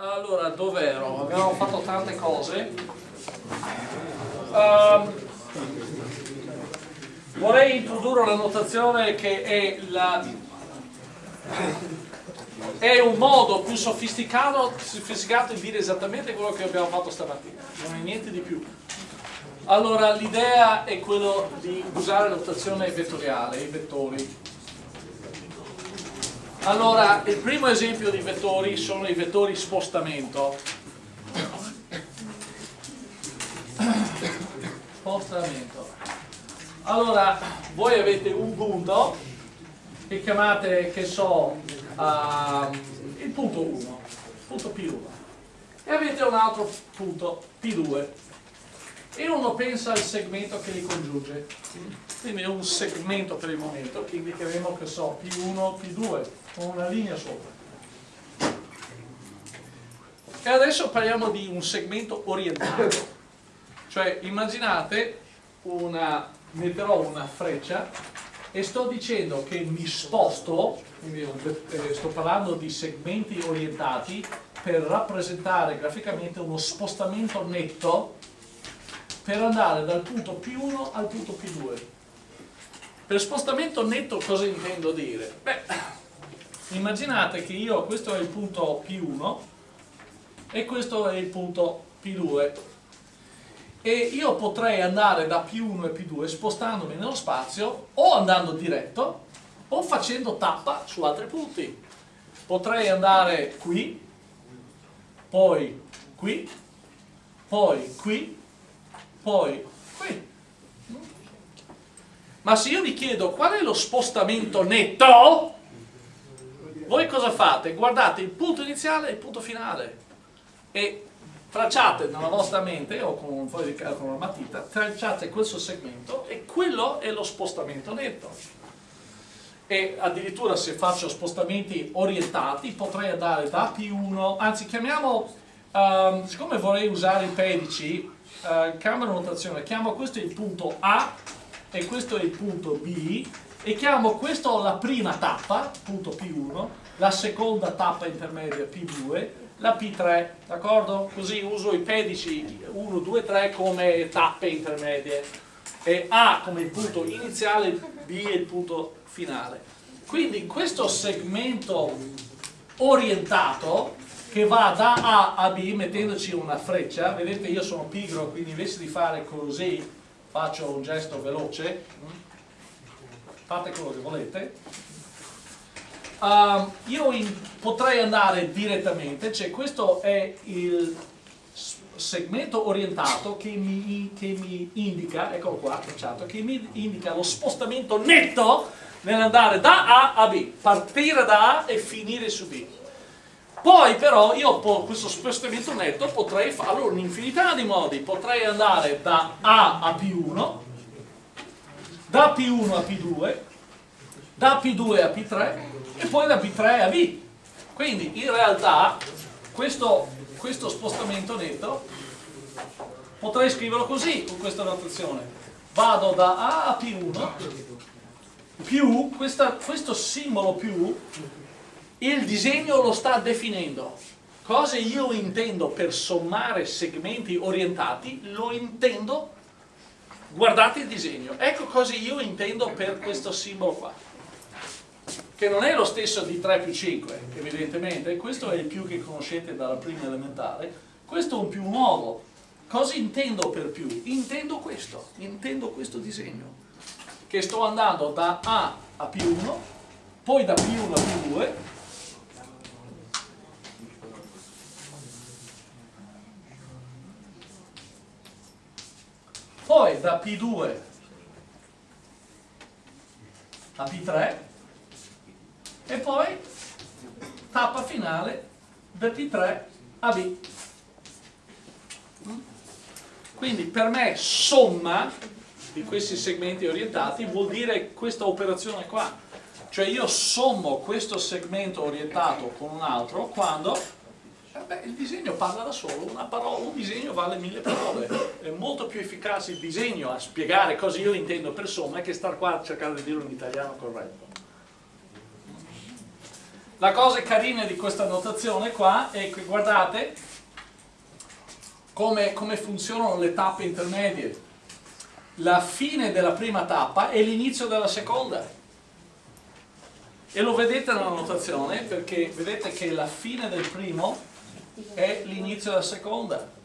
Allora, dov'ero? Abbiamo fatto tante cose. Um, vorrei introdurre la notazione che è, la, è un modo più sofisticato, sofisticato di dire esattamente quello che abbiamo fatto stamattina, non è niente di più. Allora, l'idea è quello di usare notazione vettoriale, i vettori. Allora, il primo esempio di vettori sono i vettori spostamento. Spostamento. Allora, voi avete un punto che chiamate, che so, uh, il punto 1, punto P1, e avete un altro punto P2 e uno pensa al segmento che li congiunge quindi è un segmento per il momento che indicheremo che so P1, P2 con una linea sopra e adesso parliamo di un segmento orientato cioè immaginate una, metterò una freccia e sto dicendo che mi sposto eh, sto parlando di segmenti orientati per rappresentare graficamente uno spostamento netto per andare dal punto P1 al punto P2. Per spostamento netto cosa intendo dire? Beh, immaginate che io, questo è il punto P1 e questo è il punto P2 e io potrei andare da P1 e P2 spostandomi nello spazio o andando diretto o facendo tappa su altri punti. Potrei andare qui, poi qui, poi qui poi qui. Ma se io vi chiedo qual è lo spostamento netto, voi cosa fate? Guardate il punto iniziale e il punto finale e tracciate nella vostra mente o con un foglio di carta con una matita, tracciate questo segmento e quello è lo spostamento netto. E addirittura se faccio spostamenti orientati potrei andare da P1, anzi chiamiamo, um, siccome vorrei usare i pedici, uh, cambio notazione, chiamo questo il punto A e questo è il punto B e chiamo questo la prima tappa, punto P1, la seconda tappa intermedia P2, la P3, d'accordo? Così uso i pedici 1, 2, 3 come tappe intermedie e A come il punto iniziale, B è il punto finale. Quindi questo segmento orientato che va da A a B mettendoci una freccia, vedete io sono pigro quindi invece di fare così faccio un gesto veloce, fate quello che volete, uh, io in, potrei andare direttamente, cioè questo è il segmento orientato che mi, che mi indica, eccolo qua, tracciato, che mi indica lo spostamento netto nell'andare da A a B, partire da A e finire su B. Poi però io questo spostamento netto potrei farlo in un'infinità di modi, potrei andare da A a P1, da P1 a P2, da P2 a P3 e poi da P3 a B. Quindi in realtà questo, questo spostamento netto potrei scriverlo così con questa notazione. Vado da A a P1 più questa, questo simbolo più il disegno lo sta definendo. Cosa io intendo per sommare segmenti orientati, lo intendo, guardate il disegno. Ecco cosa io intendo per questo simbolo qua. Che non è lo stesso di 3 più 5, evidentemente, questo è il più che conoscete dalla prima elementare, questo è un più nuovo. Cosa intendo per più? Intendo questo, intendo questo disegno. Che sto andando da A a P1, poi da P1 a P2, poi da P2 a P3 e poi tappa finale da P3 a B. Quindi per me somma di questi segmenti orientati vuol dire questa operazione qua. Cioè io sommo questo segmento orientato con un altro quando eh beh, il disegno parla da solo, parola, un disegno vale mille parole, è molto più efficace il disegno a spiegare cosa io intendo per somma che star qua a cercare di dirlo in italiano corretto. la cosa carina di questa notazione qua è che guardate come, come funzionano le tappe intermedie. La fine della prima tappa è l'inizio della seconda. E lo vedete nella notazione perché vedete che la fine del primo è l'inizio della seconda.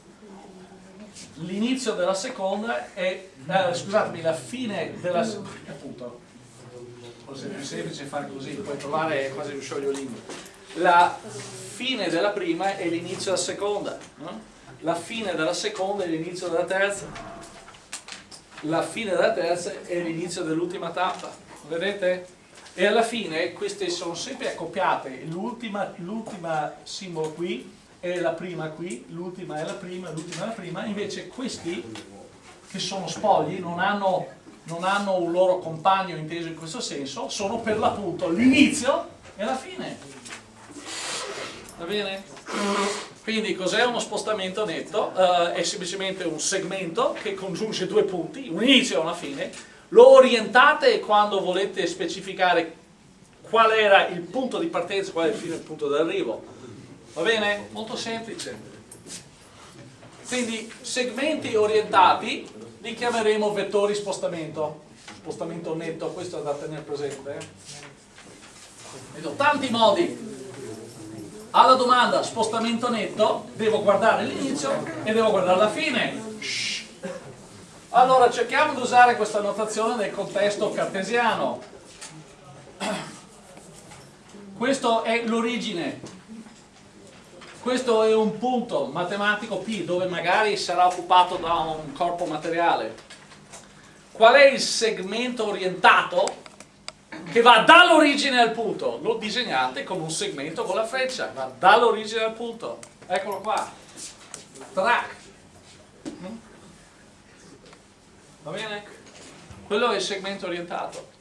L'inizio della seconda è, eh, scusatemi, la fine della appunto, forse è più semplice fare così, puoi trovare quasi un sciogliolino. La fine della prima è l'inizio della seconda, no? la fine della seconda è l'inizio della terza, la fine della terza è l'inizio dell'ultima tappa, vedete? E alla fine queste sono sempre accoppiate, l'ultima simbolo qui è la prima qui, l'ultima è la prima, l'ultima è la prima, invece questi che sono spogli non hanno, non hanno un loro compagno inteso in questo senso, sono per l'appunto l'inizio e la fine. Va bene? Quindi cos'è uno spostamento netto? Uh, è semplicemente un segmento che congiunge due punti, un inizio e una fine, lo orientate quando volete specificare qual era il punto di partenza, qual è il fine il punto d'arrivo. Va bene? Molto semplice. Quindi segmenti orientati li chiameremo vettori spostamento. Spostamento netto, questo è da tenere presente. Eh? Vedo tanti modi. Alla domanda spostamento netto devo guardare l'inizio e devo guardare la fine. Allora cerchiamo di usare questa notazione nel contesto cartesiano. Questo è l'origine. Questo è un punto matematico P dove magari sarà occupato da un corpo materiale. Qual è il segmento orientato che va dall'origine al punto? Lo disegnate con un segmento con la freccia, va dall'origine al punto. Eccolo qua. Track. Va bene? Quello è il segmento orientato.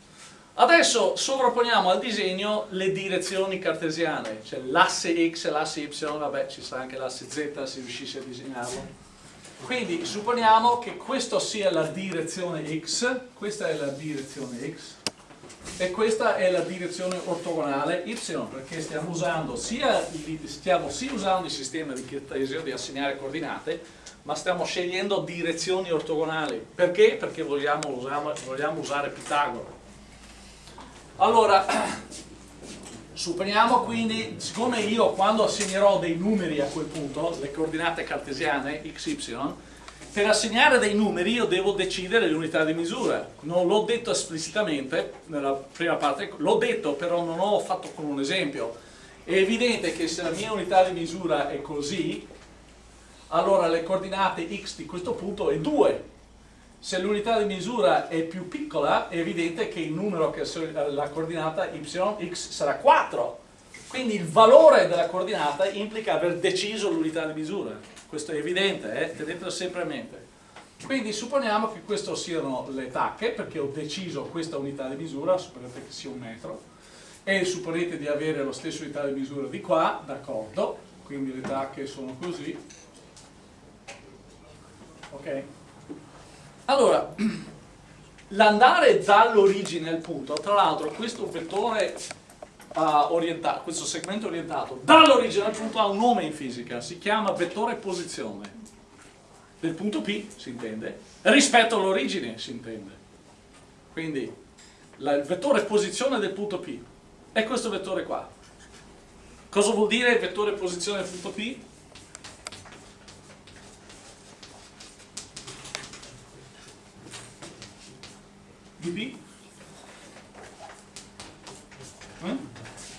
Adesso sovrapponiamo al disegno le direzioni cartesiane, cioè l'asse x e l'asse y, vabbè ci sarà anche l'asse z se riuscissi a disegnarlo. Quindi supponiamo che questa sia la direzione x, questa è la direzione x, e questa è la direzione ortogonale y, perché stiamo usando sia, stiamo sia usando il sistema di Cartesio di assegnare coordinate, ma stiamo scegliendo direzioni ortogonali. Perché? Perché vogliamo, vogliamo usare Pitagora. Allora, supponiamo quindi, siccome io quando assegnerò dei numeri a quel punto, le coordinate cartesiane, x, y, per assegnare dei numeri io devo decidere l'unità di misura. Non l'ho detto esplicitamente nella prima parte, l'ho detto però non ho fatto con un esempio. È evidente che se la mia unità di misura è così, allora le coordinate x di questo punto è 2. Se l'unità di misura è più piccola, è evidente che il numero che la coordinata y, x sarà 4. Quindi il valore della coordinata implica aver deciso l'unità di misura. Questo è evidente, eh? tenetelo sempre a mente. Quindi supponiamo che queste siano le tacche, perché ho deciso questa unità di misura, supponete che sia un metro, e supponete di avere la stessa unità di misura di qua, d'accordo, quindi le tacche sono così, ok? Allora, l'andare dall'origine al punto, tra l'altro questo vettore uh, orientato, questo segmento orientato dall'origine al punto ha un nome in fisica, si chiama vettore posizione del punto P, si intende, rispetto all'origine, si intende. Quindi la, il vettore posizione del punto P è questo vettore qua. Cosa vuol dire vettore posizione del punto P? dB. Eh?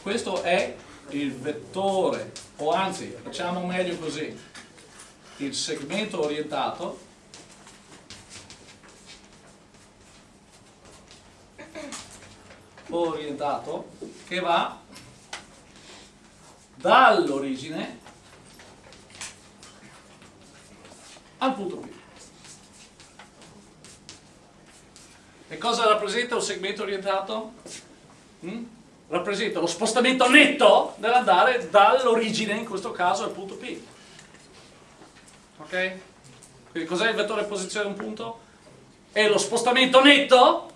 Questo è il vettore, o anzi, facciamo meglio così, il segmento orientato orientato che va dall'origine al punto P. cosa rappresenta un segmento orientato? Mm? Rappresenta lo spostamento netto nell'andare dall'origine, in questo caso, al punto P. Ok? Quindi cos'è il vettore posizione un punto? È lo spostamento netto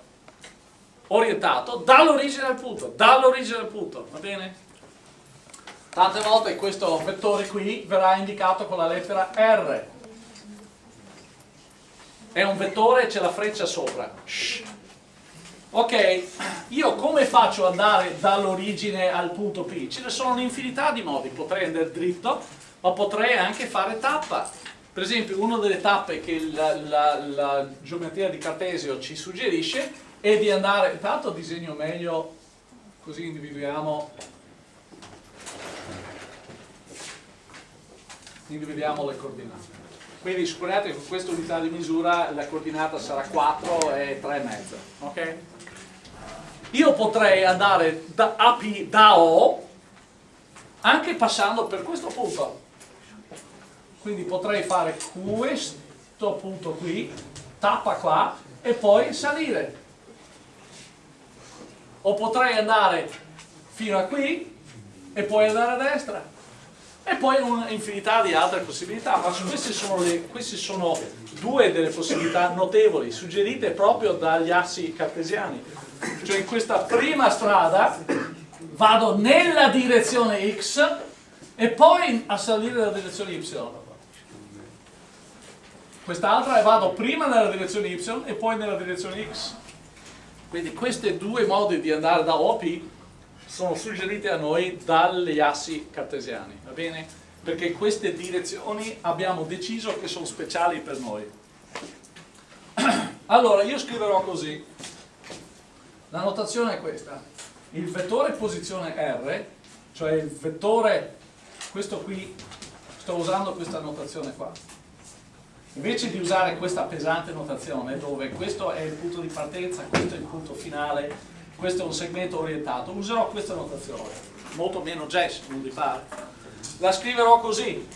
orientato dall'origine al punto, dall'origine al punto, va bene? tante volte questo vettore qui verrà indicato con la lettera R è un vettore e c'è la freccia sopra. Ok io come faccio ad andare dall'origine al punto P? ce ne sono un'infinità di modi. Potrei andare dritto ma potrei anche fare tappa. Per esempio una delle tappe che la, la, la geometria di Cartesio ci suggerisce è di andare intanto disegno meglio così individuiamo. Individuiamo le coordinate quindi supponiate che con questa unità di misura la coordinata sarà 4 e 3,5 ok? io potrei andare da AP da O anche passando per questo punto. Quindi potrei fare questo punto qui tappa qua e poi salire. O potrei andare fino a qui e poi andare a destra e poi un'infinità di altre possibilità, ma queste sono, le, queste sono due delle possibilità notevoli, suggerite proprio dagli assi cartesiani. Cioè in questa prima strada vado nella direzione x e poi a salire nella direzione y. Quest'altra vado prima nella direzione y e poi nella direzione x. Quindi questi due modi di andare da OP sono suggerite a noi dagli assi cartesiani, va bene? Perché queste direzioni abbiamo deciso che sono speciali per noi. Allora, io scriverò così. La notazione è questa. Il vettore posizione R, cioè il vettore, questo qui, sto usando questa notazione qua. Invece di usare questa pesante notazione, dove questo è il punto di partenza, questo è il punto finale, questo è un segmento orientato, userò questa notazione, molto meno jazz, non vi pare. La scriverò così,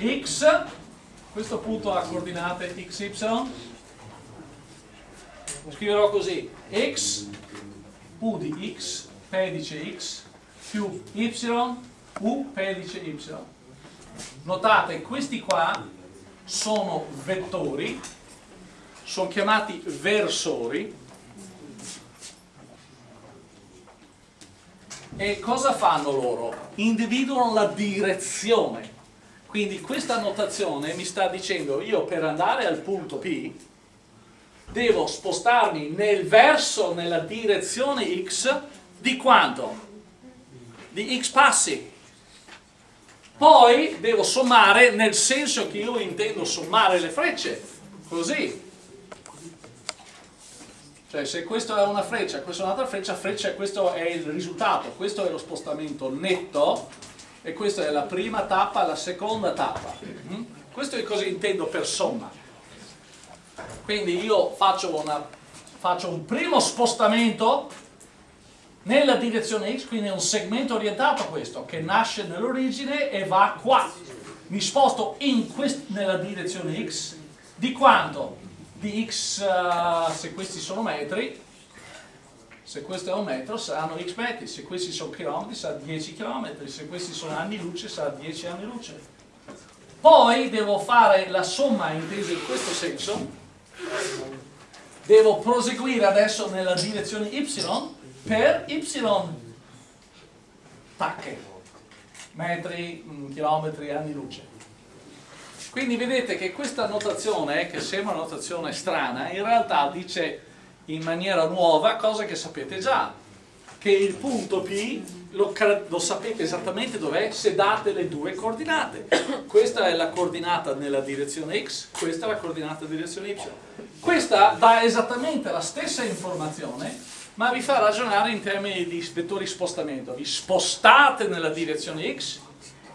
x, questo punto ha coordinate xy, scriverò così, x, u di x, pedice x, più y, u pedice y. Notate, questi qua sono vettori, sono chiamati versori, E cosa fanno loro? Individuano la direzione. Quindi questa notazione mi sta dicendo io per andare al punto P devo spostarmi nel verso, nella direzione X di quanto? Di X passi. Poi devo sommare nel senso che io intendo sommare le frecce. Così. Cioè se questa è una freccia, questa è un'altra freccia, freccia questo è il risultato, questo è lo spostamento netto e questa è la prima tappa, la seconda tappa. Mm? Questo è cosa intendo per somma. Quindi io faccio, una, faccio un primo spostamento nella direzione x, quindi è un segmento orientato questo, che nasce nell'origine e va qua. Mi sposto nella direzione x di quanto? Di x, uh, se questi sono metri, se questo è un metro saranno x metri, se questi sono chilometri sarà 10 chilometri, se questi sono anni luce sarà 10 anni luce. Poi devo fare la somma intesa in questo senso, devo proseguire adesso nella direzione y per y tacche, metri, mm, chilometri, anni luce. Quindi vedete che questa notazione, che sembra una notazione strana, in realtà dice in maniera nuova cose che sapete già, che il punto P lo, lo sapete esattamente dov'è se date le due coordinate. Questa è la coordinata nella direzione X, questa è la coordinata nella direzione Y. Questa dà esattamente la stessa informazione, ma vi fa ragionare in termini di vettori spostamento. Vi spostate nella direzione X,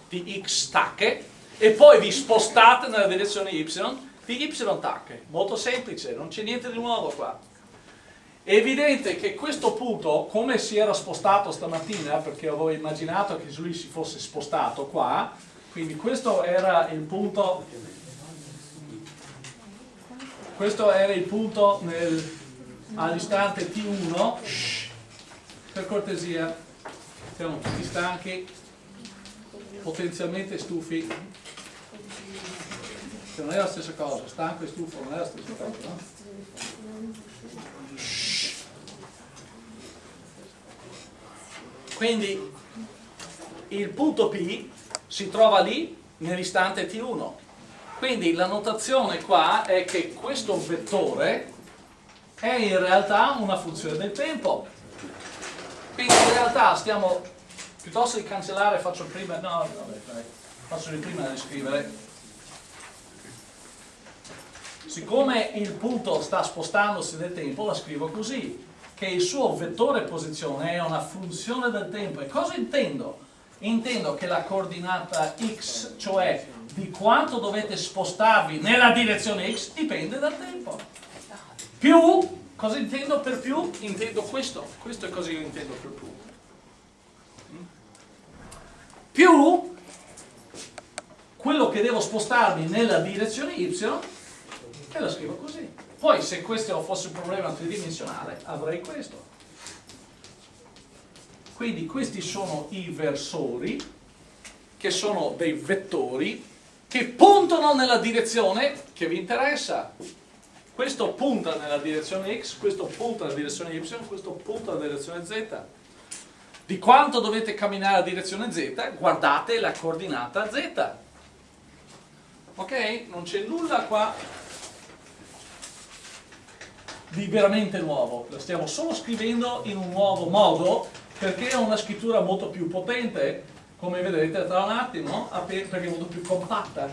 di X stacche, e poi vi spostate nella direzione y di y tacche. Molto semplice, non c'è niente di nuovo qua. È evidente che questo punto, come si era spostato stamattina, perché avevo immaginato che lui si fosse spostato qua, quindi questo era il punto, questo era il punto all'istante T1, per cortesia, siamo tutti stanchi, potenzialmente stufi, che non è la stessa cosa, stanco e stufo non è la stessa cosa, no? Quindi il punto P si trova lì nell'istante T1. Quindi la notazione qua è che questo vettore è in realtà una funzione del tempo. Quindi in realtà stiamo, piuttosto di cancellare faccio prima, no, vabbè, faccio prima di scrivere. Siccome il punto sta spostandosi nel tempo, la scrivo così, che il suo vettore posizione è una funzione del tempo. E cosa intendo? Intendo che la coordinata x, cioè di quanto dovete spostarvi nella direzione x, dipende dal tempo. Più, cosa intendo per più? Intendo questo, questo è cosa io intendo per più. Più quello che devo spostarmi nella direzione y, e la scrivo così. Poi se questo fosse un problema tridimensionale, avrei questo. Quindi questi sono i versori, che sono dei vettori, che puntano nella direzione che vi interessa. Questo punta nella direzione x, questo punta nella direzione y, questo punta nella direzione z. Di quanto dovete camminare nella direzione z, guardate la coordinata z. Ok? Non c'è nulla qua di veramente nuovo, lo stiamo solo scrivendo in un nuovo modo perché è una scrittura molto più potente, come vedrete tra un attimo, perché è molto più compatta.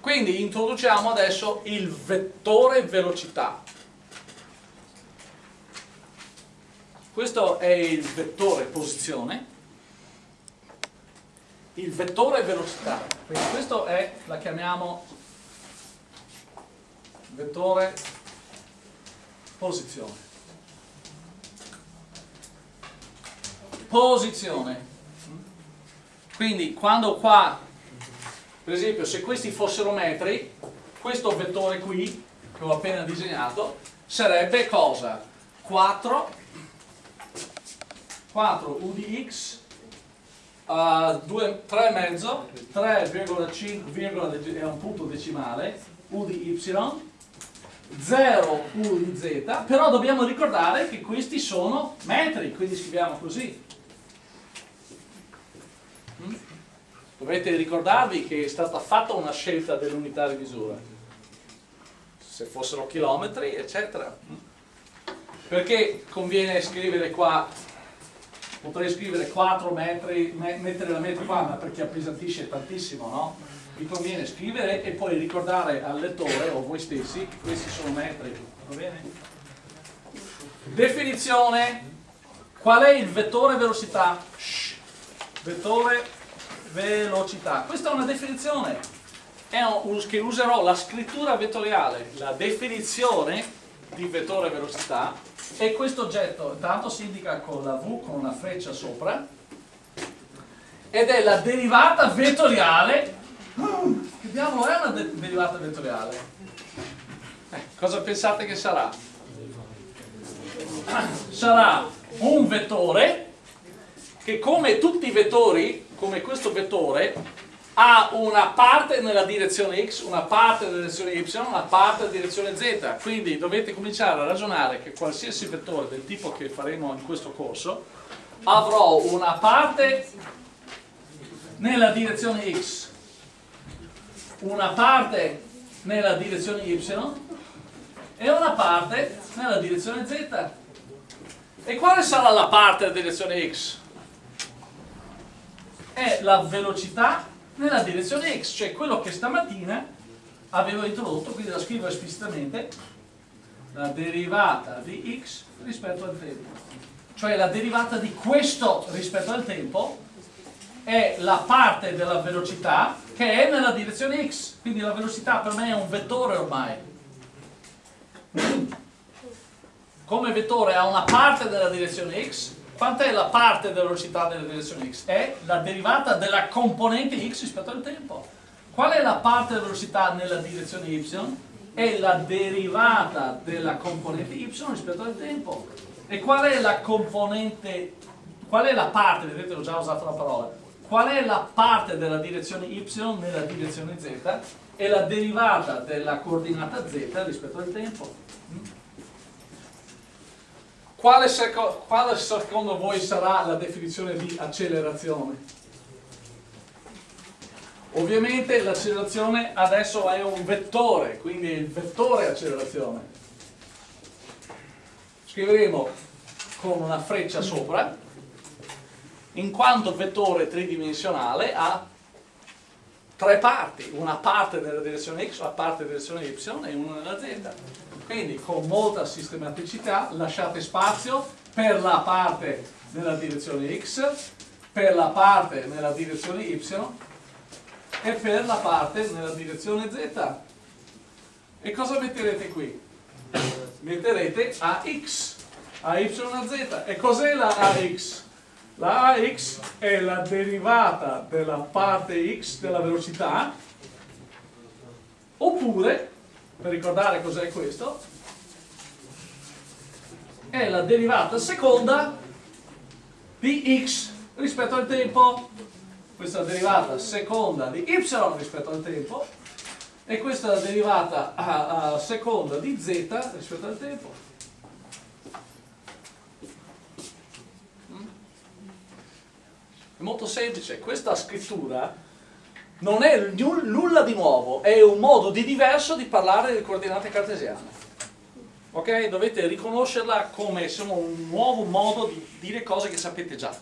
Quindi introduciamo adesso il vettore velocità. Questo è il vettore posizione, il vettore velocità. Quindi questo è, la chiamiamo vettore posizione. posizione. Quindi quando qua, per esempio, se questi fossero metri, questo vettore qui, che ho appena disegnato, sarebbe cosa? 4, 4 u di x, uh, 3,5, 3,5 è un punto decimale, u di y, 0 u di z, però dobbiamo ricordare che questi sono metri, quindi scriviamo così. Dovete ricordarvi che è stata fatta una scelta dell'unità di misura, se fossero chilometri, eccetera. Perché conviene scrivere qua, potrei scrivere 4 metri, mettere la metri qua, ma perché appesantisce tantissimo, no? Vi conviene scrivere e poi ricordare al lettore o voi stessi che questi sono metri, va bene? Definizione, qual è il vettore velocità? Shh. Vettore velocità. Questa è una definizione è un, che userò la scrittura vettoriale, la definizione di vettore velocità e questo oggetto intanto si indica con la V con una freccia sopra ed è la derivata vettoriale che diavolo è una de derivata vettoriale? Eh, cosa pensate che sarà? sarà un vettore che come tutti i vettori come questo vettore ha una parte nella direzione x, una parte nella direzione y, una parte nella direzione z. Quindi dovete cominciare a ragionare che qualsiasi vettore del tipo che faremo in questo corso avrò una parte nella direzione x, una parte nella direzione y e una parte nella direzione z. E quale sarà la parte nella direzione x? è la velocità nella direzione x, cioè quello che stamattina avevo introdotto, quindi la scrivo esplicitamente, la derivata di x rispetto al tempo. Cioè la derivata di questo rispetto al tempo è la parte della velocità che è nella direzione x, quindi la velocità per me è un vettore ormai. Come vettore ha una parte della direzione x Quant'è la parte della velocità nella direzione x? È la derivata della componente x rispetto al tempo. Qual è la parte della velocità nella direzione y? È la derivata della componente y rispetto al tempo. E qual è la componente, qual è la parte, vedete ho già usato la parola, qual è la parte della direzione y nella direzione z? È la derivata della coordinata z rispetto al tempo. quale, seco quale secondo voi sarà la definizione di accelerazione? Ovviamente l'accelerazione adesso è un vettore, quindi il vettore accelerazione. Scriveremo con una freccia sopra, in quanto vettore tridimensionale ha tre parti, una parte nella direzione x, una parte nella direzione y e una nella z. Quindi con molta sistematicità lasciate spazio per la parte nella direzione x, per la parte nella direzione y e per la parte nella direzione z. E cosa metterete qui? Metterete AX, AY a Z. E cos'è la AX? La AX è la derivata della parte x della velocità oppure per ricordare cos'è questo, è la derivata seconda di x rispetto al tempo. Questa è la derivata seconda di y rispetto al tempo e questa è la derivata a, a seconda di z rispetto al tempo. È molto semplice, questa scrittura non è nulla di nuovo, è un modo di diverso di parlare delle coordinate cartesiane. Ok? Dovete riconoscerla come insomma, un nuovo modo di dire cose che sapete già.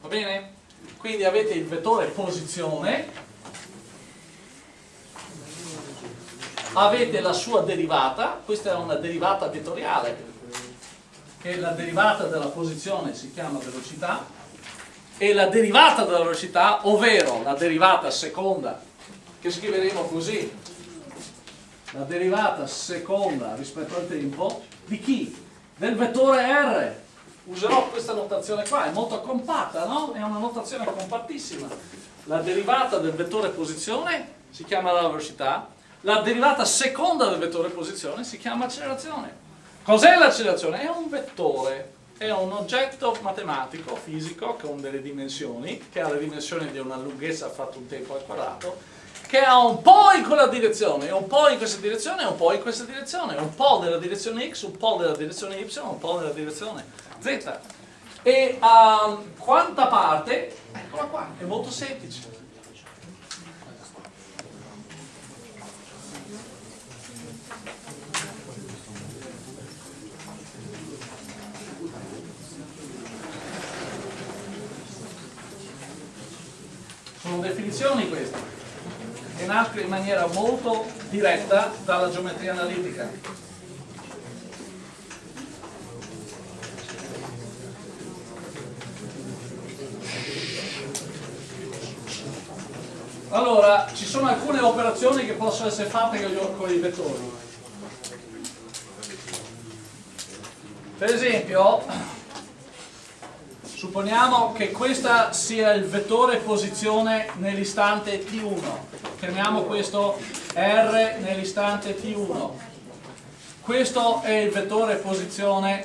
Va bene? Quindi avete il vettore posizione, avete la sua derivata, questa è una derivata vettoriale, che la derivata della posizione si chiama velocità, e la derivata della velocità, ovvero la derivata seconda, che scriveremo così, la derivata seconda rispetto al tempo, di chi? Del vettore R. Userò questa notazione qua, è molto compatta, no? È una notazione compattissima. La derivata del vettore posizione si chiama la velocità, la derivata seconda del vettore posizione si chiama accelerazione. Cos'è l'accelerazione? È un vettore è un oggetto matematico, fisico, con delle dimensioni, che ha le dimensioni di una lunghezza fatto un tempo al quadrato, che ha un po' in quella direzione, un po' in questa direzione un po' in questa direzione, un po' nella direzione x, un po' nella direzione y, un po' nella direzione z. E um, quanta parte? Eccola qua, è molto semplice. Sono definizioni queste, che nascono in maniera molto diretta dalla geometria analitica. Allora, ci sono alcune operazioni che possono essere fatte con i vettori. Per esempio, Supponiamo che questo sia il vettore posizione nell'istante t1. Chiamiamo questo R nell'istante t1. Questo è il vettore posizione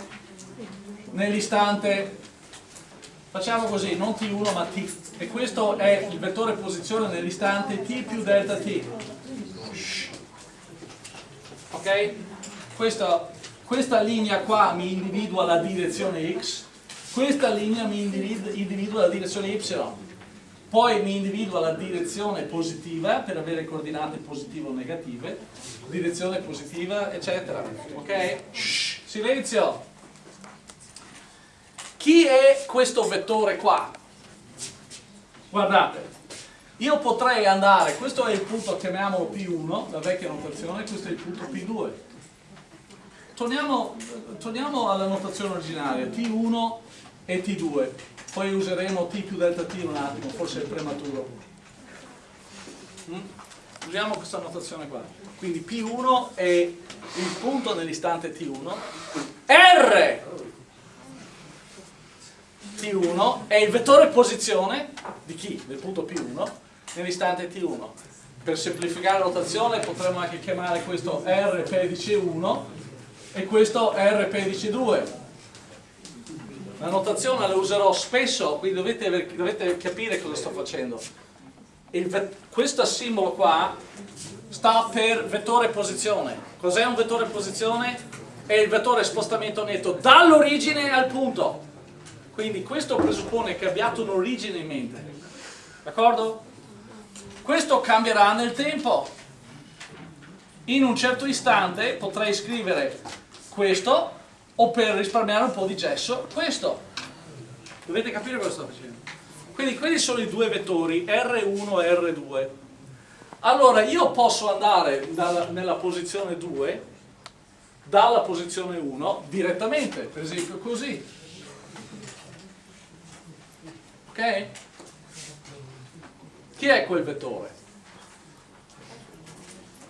nell'istante, facciamo così, non t1 ma t. E questo è il vettore posizione nell'istante t più delta t. Ok? Questa, questa linea qua mi individua la direzione x questa linea mi individua la direzione y, poi mi individua la direzione positiva per avere coordinate positive o negative, direzione positiva, eccetera. Ok? Shh, silenzio! Chi è questo vettore qua? Guardate, io potrei andare, questo è il punto, chiamiamolo P1, la vecchia notazione, questo è il punto P2. Torniamo, torniamo alla notazione originaria, T1 e T2 poi useremo T più delta T un attimo forse è prematuro. Mm? usiamo questa notazione qua. Quindi P1 è il punto nell'istante T1 R! T1 è il vettore posizione di chi? del punto P1 nell'istante T1 per semplificare la notazione potremmo anche chiamare questo R pedice 1 e questo R pedice 2 la notazione la userò spesso, quindi dovete, dovete capire cosa sto facendo. Il, questo simbolo qua sta per vettore posizione. Cos'è un vettore posizione? è il vettore spostamento netto dall'origine al punto. Quindi questo presuppone che abbiate un'origine in mente. D'accordo? Questo cambierà nel tempo. In un certo istante potrei scrivere questo o per risparmiare un po' di gesso questo. Dovete capire cosa sto facendo. Quindi quelli sono i due vettori R1 e R2. Allora io posso andare dalla, nella posizione 2 dalla posizione 1 direttamente, per esempio così. Ok? Chi è quel vettore?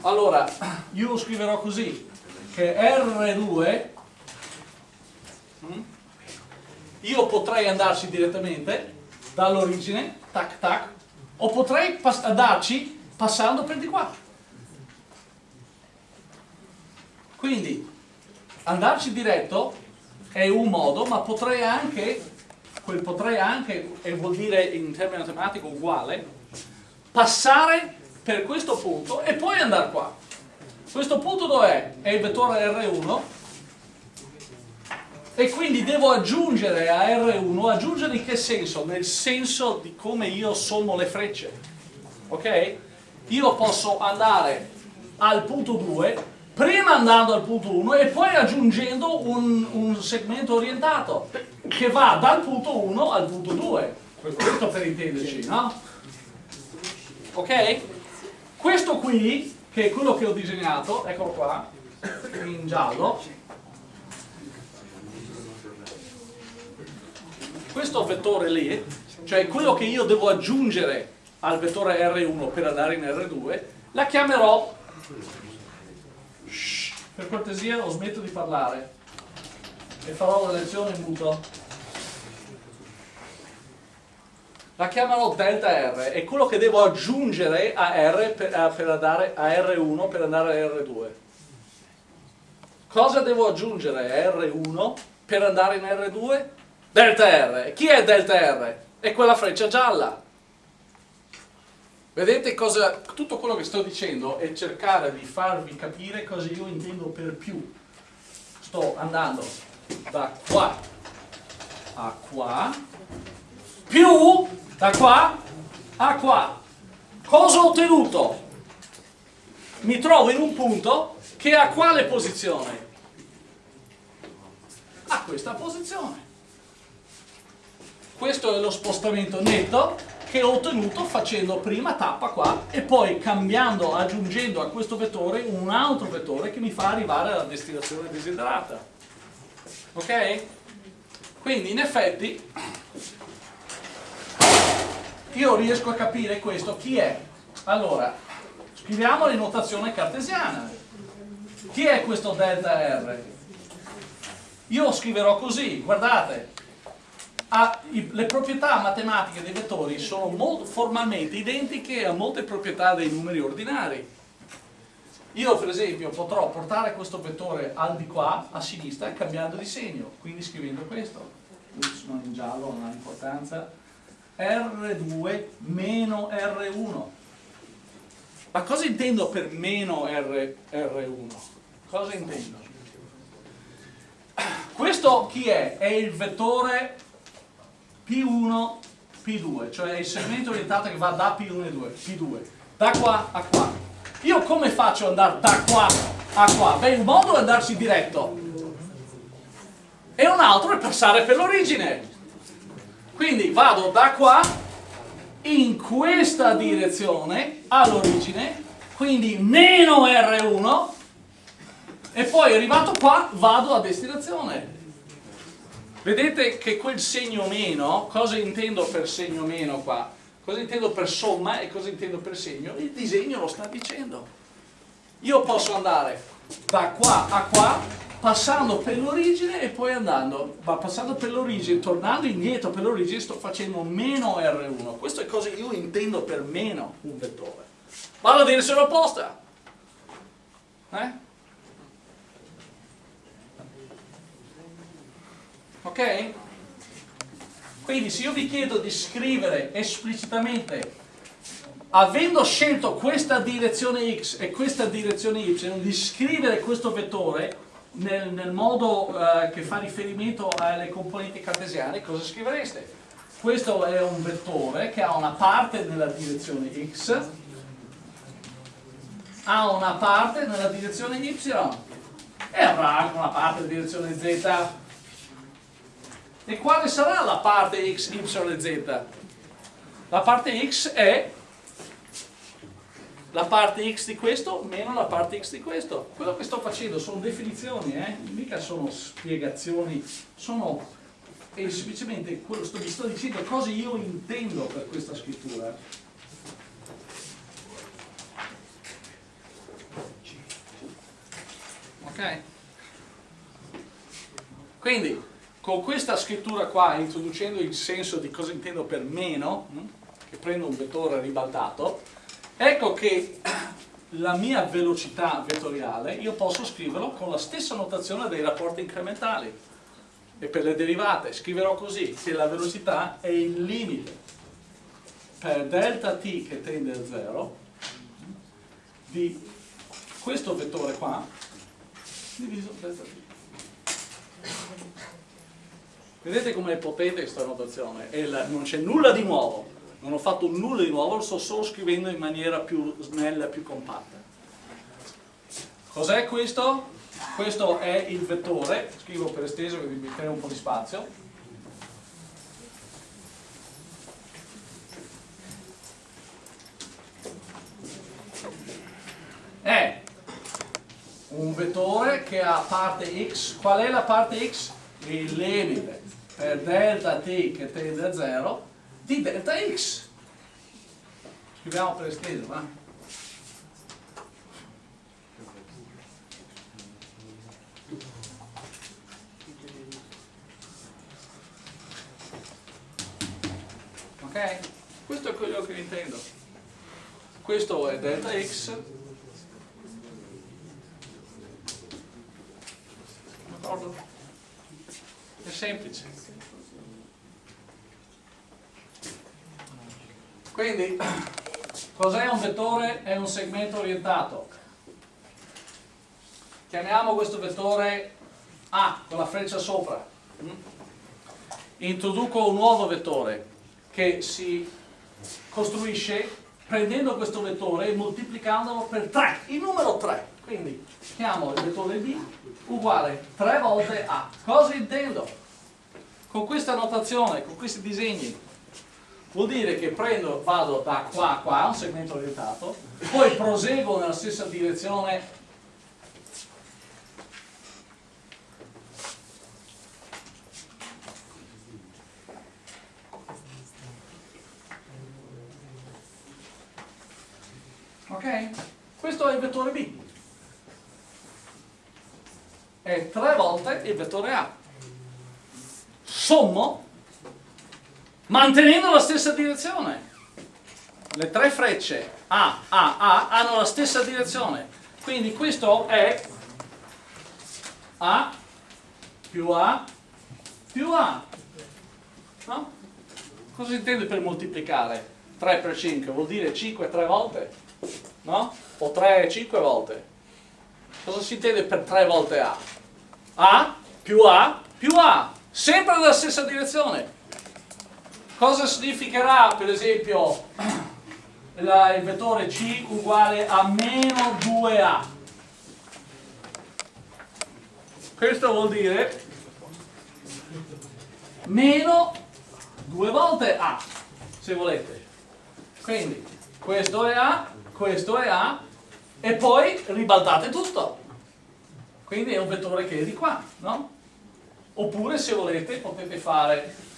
Allora, io lo scriverò così, che R2, mm, io potrei andarci direttamente dall'origine, tac tac, o potrei pass andarci passando per di qua. Quindi, andarci diretto è un modo, ma potrei anche, quel potrei anche, e vuol dire in termini matematico uguale, passare per questo punto e poi andare qua. Questo punto dov'è? È il vettore R1 e quindi devo aggiungere a R1, aggiungere in che senso? Nel senso di come io sommo le frecce. Ok? Io posso andare al punto 2, prima andando al punto 1 e poi aggiungendo un, un segmento orientato che va dal punto 1 al punto 2. Questo per intenderci, no? ok? Questo qui, che è quello che ho disegnato, eccolo qua, in giallo, questo vettore lì, cioè quello che io devo aggiungere al vettore R1 per andare in R2, la chiamerò, Shh, per cortesia ho smetto di parlare e farò la lezione in muto. la chiamano delta R, è quello che devo aggiungere a R per, a, per andare a R1 per andare a R2. Cosa devo aggiungere a R1 per andare in R2? Delta R. Chi è delta R? È quella freccia gialla. Vedete cosa, tutto quello che sto dicendo è cercare di farvi capire cosa io intendo per più. Sto andando da qua a qua più da qua a qua. Cosa ho ottenuto? Mi trovo in un punto che ha quale posizione? A questa posizione. Questo è lo spostamento netto che ho ottenuto facendo prima tappa qua e poi cambiando, aggiungendo a questo vettore un altro vettore che mi fa arrivare alla destinazione desiderata. Ok? Quindi in effetti io riesco a capire questo chi è allora scriviamo in notazione cartesiana chi è questo delta R? io scriverò così guardate ha, i, le proprietà matematiche dei vettori sono molto, formalmente identiche a molte proprietà dei numeri ordinari io per esempio potrò portare questo vettore al di qua a sinistra cambiando di segno quindi scrivendo questo sono in giallo non ha importanza R2 meno R1. Ma cosa intendo per meno R, R1? Cosa intendo? Questo chi è? È il vettore P1, P2, cioè il segmento orientato che va da P1 e 2, P2, da qua a qua. Io come faccio ad andare da qua a qua? Beh, un modo è andarci diretto e un altro è passare per l'origine. Quindi vado da qua in questa direzione all'origine, quindi meno R1 e poi arrivato qua vado a destinazione. Vedete che quel segno meno, cosa intendo per segno meno qua? Cosa intendo per somma e cosa intendo per segno? Il disegno lo sta dicendo. Io posso andare da qua a qua passando per l'origine e poi andando, ma passando per l'origine, tornando indietro per l'origine sto facendo meno R1, questo è cosa che io intendo per meno un vettore. Vado a direzione opposta. Eh? Ok? Quindi se io vi chiedo di scrivere esplicitamente, avendo scelto questa direzione x e questa direzione y, di scrivere questo vettore, nel, nel modo eh, che fa riferimento alle componenti cartesiane, cosa scrivereste? Questo è un vettore che ha una parte nella direzione x, ha una parte nella direzione y e avrà anche una parte nella direzione z. E quale sarà la parte x, y e z? La parte x è la parte x di questo meno la parte x di questo. Quello che sto facendo sono definizioni, eh? mica sono spiegazioni, sono e semplicemente quello sto, sto dicendo cosa io intendo per questa scrittura. Ok? Quindi, con questa scrittura qua, introducendo il senso di cosa intendo per meno, hm, che prendo un vettore ribaltato, Ecco che la mia velocità vettoriale io posso scriverlo con la stessa notazione dei rapporti incrementali. E per le derivate scriverò così che la velocità è il limite per delta t che tende a 0 di questo vettore qua diviso delta t vedete come è potente questa notazione non c'è nulla di nuovo non ho fatto nulla di nuovo, lo sto solo scrivendo in maniera più snella, più compatta. Cos'è questo? Questo è il vettore, scrivo per esteso che vi metterei un po' di spazio. È un vettore che ha parte x, qual è la parte x? Il limite per delta t che tende a 0 di delta x. Scriviamo per esteso, va? Ok? Questo è quello che intendo. Questo è delta x. D'accordo? È semplice. Quindi, cos'è un vettore? È un segmento orientato. Chiamiamo questo vettore A con la freccia sopra. Introduco un nuovo vettore che si costruisce prendendo questo vettore e moltiplicandolo per 3, il numero 3. Quindi chiamo il vettore B uguale 3 volte A. Cosa intendo? Con questa notazione, con questi disegni, vuol dire che prendo, vado da qua a qua, un segmento orientato, poi proseguo nella stessa direzione. Ok? questo è il vettore B. È tre volte il vettore A. Sommo mantenendo la stessa direzione. Le tre frecce A, A, A hanno la stessa direzione. Quindi questo è A più A più A. No? Cosa si intende per moltiplicare? 3 per 5 vuol dire 5 tre volte? No? O 3 5 volte? Cosa si intende per 3 volte A? A più A più A, sempre nella stessa direzione. Cosa significherà per esempio la, il vettore C uguale a meno 2A? Questo vuol dire meno due volte A, se volete. Quindi questo è A, questo è A e poi ribaltate tutto. Quindi è un vettore che è di qua, no? Oppure se volete potete fare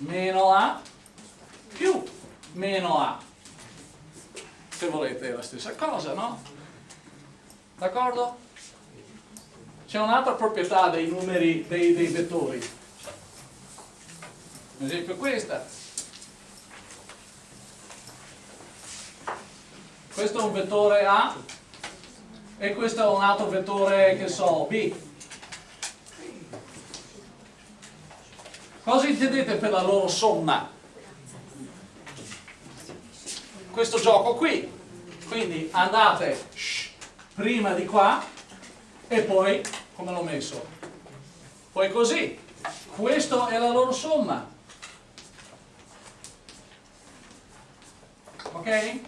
meno A più meno A. Se volete è la stessa cosa, no? D'accordo? C'è un'altra proprietà dei numeri, dei, dei vettori. Ad esempio questa. Questo è un vettore A e questo è un altro vettore, che so, B. Cosa intendete per la loro somma? Questo gioco qui. Quindi andate shh, prima di qua e poi come l'ho messo? Poi così, questa è la loro somma. Ok?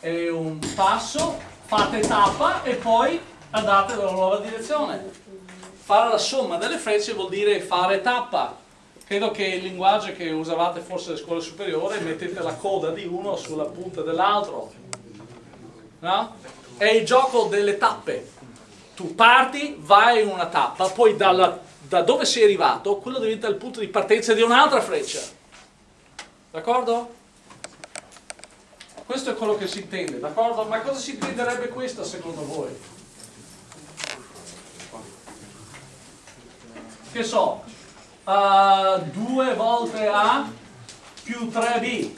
È un passo, fate tappa e poi andate nella nuova direzione. Fare la somma delle frecce vuol dire fare tappa. Credo che il linguaggio che usavate forse alle scuole superiori mettete la coda di uno sulla punta dell'altro. No? È il gioco delle tappe. Tu parti, vai in una tappa, poi dalla, da dove sei arrivato, quello diventa il punto di partenza di un'altra freccia. D'accordo? Questo è quello che si intende, d'accordo? Ma cosa si intenderebbe questa secondo voi? Che so, uh, 2 volte A più 3B.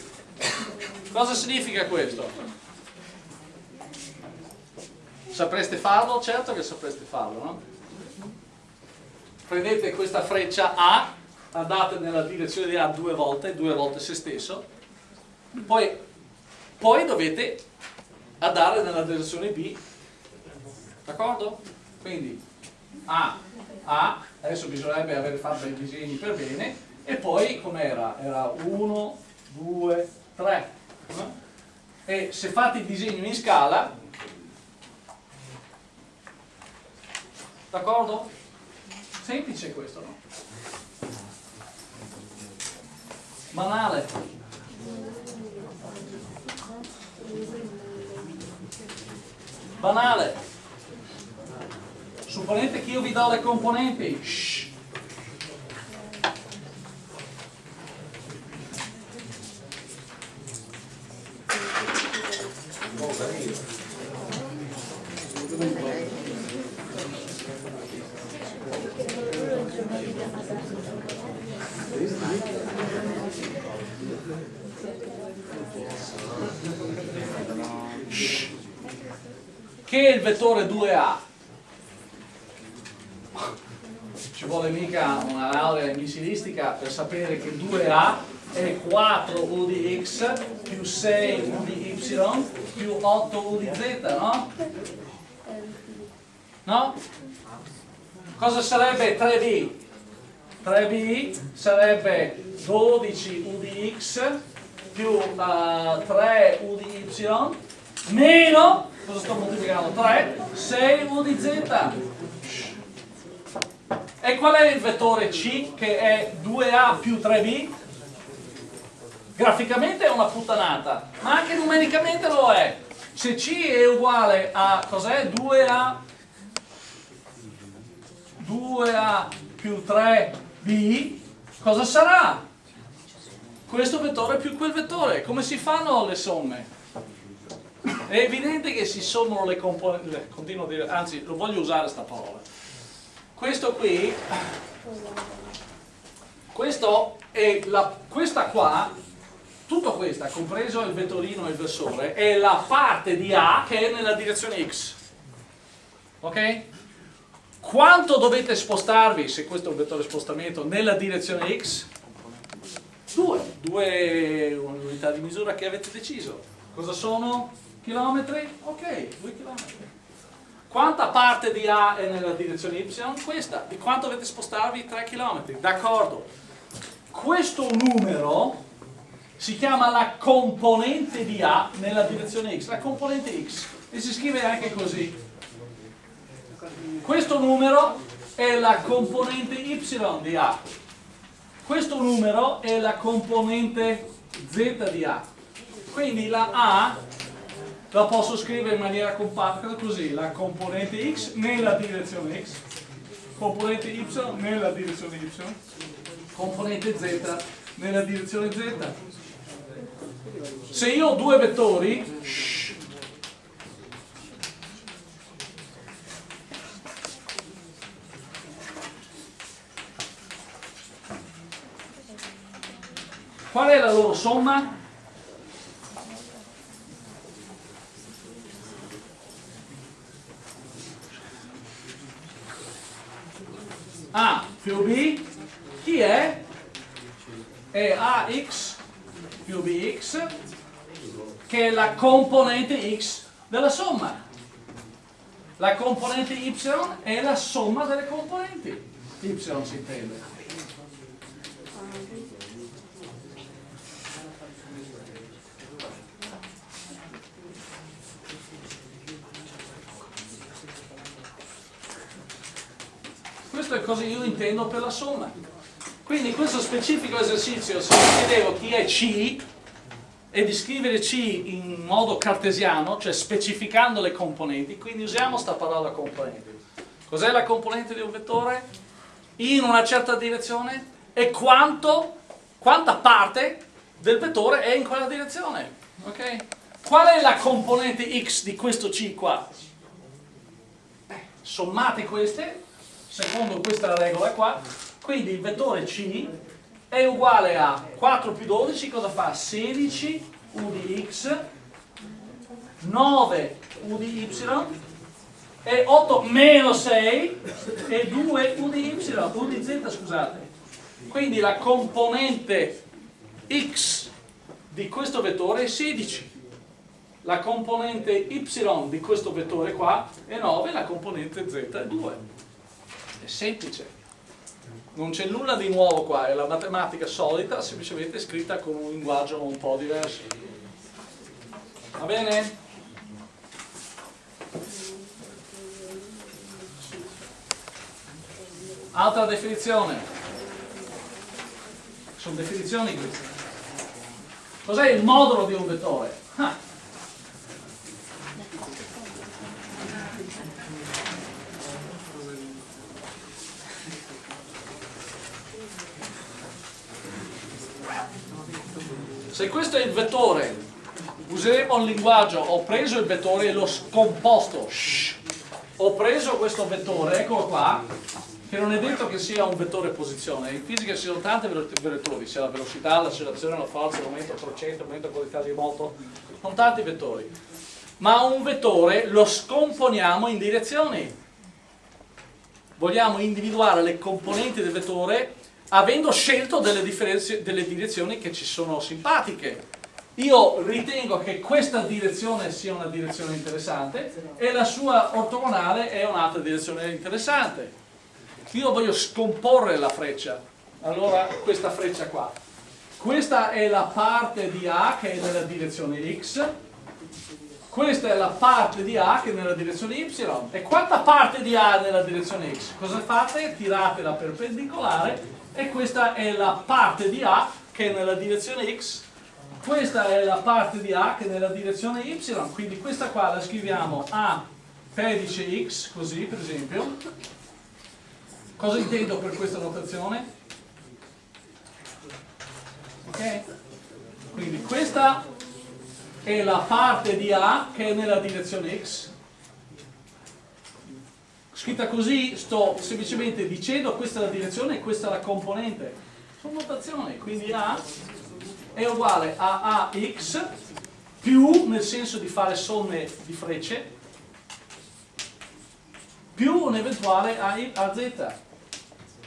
Cosa significa questo? Sapreste farlo? Certo che sapreste farlo, no? Prendete questa freccia A, andate nella direzione di A due volte, due volte se stesso, poi poi dovete andare nella direzione B d'accordo? quindi A, A adesso bisognerebbe aver fatto i disegni per bene e poi com'era? era 1, 2, 3 e se fate il disegno in scala d'accordo? semplice questo no? banale Banale. Supponete che io vi do le componenti. Sapere che 2A è 4 U di x più 6 U di y più 8 U di z, no? No? Cosa sarebbe 3B? 3B sarebbe 12 U di x più uh, 3 U di y meno cosa sto moltiplicando? 3, 6 U di Z. E qual è il vettore C che è 2A più 3B? Graficamente è una puttanata, ma anche numericamente lo è. Se C è uguale a cos'è? 2A 2A più 3B, cosa sarà? Questo vettore più quel vettore. Come si fanno le somme? È evidente che si sommano le componenti, continuo a dire, anzi lo voglio usare questa parola. Questo qui, questo la, questa qua, tutto questa, compreso il vettorino e il versore, è la parte di A che è nella direzione X. Ok? Quanto dovete spostarvi, se questo è un vettore spostamento, nella direzione X? Due, due unità di misura che avete deciso. Cosa sono? Chilometri? Ok, 2 chilometri. Quanta parte di A è nella direzione Y? Questa. Di quanto dovete spostarvi? 3 km. D'accordo. Questo numero si chiama la componente di A nella direzione X. La componente X. E si scrive anche così. Questo numero è la componente Y di A. Questo numero è la componente Z di A. Quindi la A la posso scrivere in maniera compatta così, la componente x nella direzione x, componente y nella direzione y, componente z nella direzione z. Se io ho due vettori, qual è la loro somma? A più B, chi è? È AX più BX, che è la componente X della somma. La componente y è la somma delle componenti. Y si intende. Questo è cosa io intendo per la somma. Quindi in questo specifico esercizio se vi chiedevo chi è C e di scrivere C in modo cartesiano, cioè specificando le componenti, quindi usiamo questa parola componente. Cos'è la componente di un vettore? In una certa direzione e quanto, quanta parte del vettore è in quella direzione. Okay? Qual è la componente x di questo C qua? Eh, sommate queste, secondo questa regola qua, quindi il vettore C è uguale a 4 più 12, cosa fa? 16 u di x, 9 u di y, e 8 meno 6 e 2 u di y, u di z scusate. Quindi la componente x di questo vettore è 16. La componente y di questo vettore qua è 9, la componente z è 2. È semplice non c'è nulla di nuovo qua, è la matematica solita, semplicemente scritta con un linguaggio un po' diverso. Va bene? Altra definizione. Sono definizioni queste. Cos'è il modulo di un vettore? Ah. Se questo è il vettore, useremo il linguaggio, ho preso il vettore e l'ho scomposto. Shh. Ho preso questo vettore, eccolo qua, che non è detto che sia un vettore posizione. In fisica ci sono tanti vettori, sia la velocità, l'accelerazione, la forza, il momento crociente, il momento qualità di moto, sono tanti vettori. Ma un vettore lo scomponiamo in direzioni. Vogliamo individuare le componenti del vettore avendo scelto delle, delle direzioni che ci sono simpatiche. Io ritengo che questa direzione sia una direzione interessante e la sua ortogonale è un'altra direzione interessante. Io voglio scomporre la freccia, allora questa freccia qua. Questa è la parte di A che è nella direzione X, questa è la parte di A che è nella direzione Y. E quanta parte di A è nella direzione X? Cosa fate? Tirate la perpendicolare e questa è la parte di A che è nella direzione X questa è la parte di A che è nella direzione Y quindi questa qua la scriviamo A pedice X così per esempio cosa intendo per questa notazione? ok? quindi questa è la parte di A che è nella direzione X scritta così sto semplicemente dicendo questa è la direzione e questa è la componente. Sono notazioni quindi A è uguale a AX più nel senso di fare somme di frecce più un eventuale AZ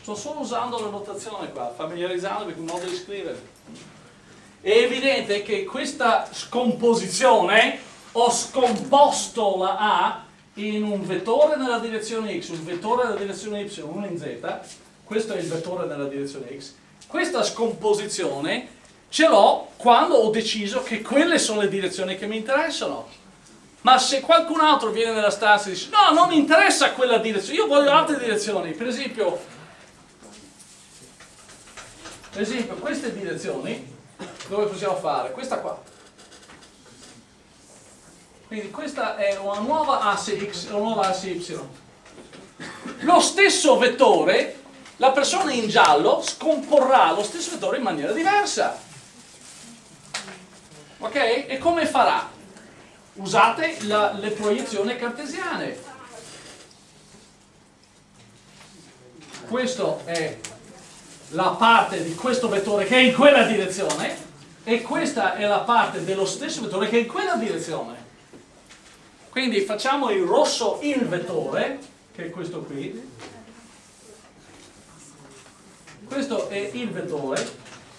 sto solo usando la notazione qua familiarizzandomi con il modo di scrivere. È evidente che questa scomposizione ho scomposto la A in un vettore nella direzione x, un vettore nella direzione y, uno in z, questo è il vettore nella direzione x, questa scomposizione ce l'ho quando ho deciso che quelle sono le direzioni che mi interessano. Ma se qualcun altro viene nella stanza e dice no, non mi interessa quella direzione, io voglio altre direzioni, per esempio, per esempio queste direzioni, dove possiamo fare? Questa qua quindi questa è una nuova asse x una nuova asse y. Lo stesso vettore, la persona in giallo scomporrà lo stesso vettore in maniera diversa. Ok? E come farà? Usate la, le proiezioni cartesiane. Questa è la parte di questo vettore che è in quella direzione e questa è la parte dello stesso vettore che è in quella direzione. Quindi facciamo in rosso il vettore, che è questo qui. Questo è il vettore.